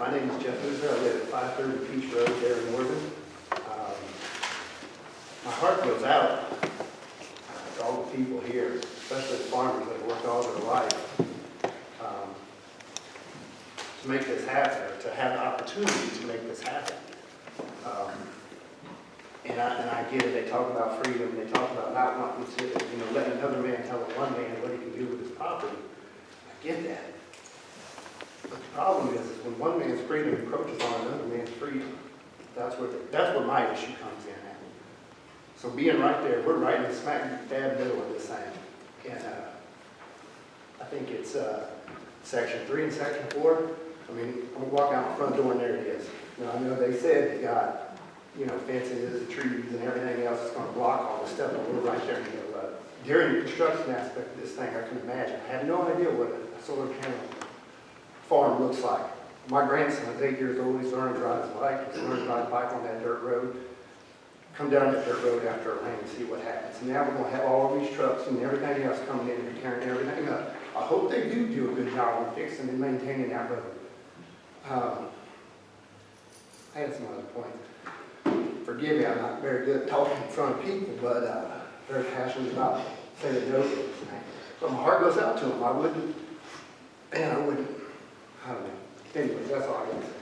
my name is Jeff Boozer. I live at 530 Peach Road there in Northern. Um, My heart goes out uh, to all the people here, especially the farmers that have worked all their life um, to make this happen, to have the opportunity to make this happen. Um, And I, and I get it, they talk about freedom, they talk about not wanting to, you know, letting another man tell one man what he can do with his property. I get that. But the problem is, is when one man's freedom encroaches on another man's freedom, that's where, that's where my issue comes in at. So being right there, we're right in the smack dab middle of this thing. And, uh, I think it's, uh, section three and section four. I mean, I'm gonna walk out the front door and there it is. Now, I know they said they got, you know, fences, trees and everything else that's gonna block all this stuff, but we're right there the. During the construction aspect of this thing, I can imagine, I have no idea what a solar panel farm looks like. My grandson is eight years old, he's learning to ride his bike, he's learning to ride a bike on that dirt road. Come down that dirt road after a rain and see what happens. And Now we're gonna have all these trucks and everything else coming in and tearing everything up. I hope they do do a good job on fixing and maintaining that road. Um, I had some other points. Forgive me, I'm not very good at talking in front of people, but, uh, very passionate about to this thing. So my heart goes out to them, I wouldn't, and I wouldn't, I don't know. Anyway, that's all I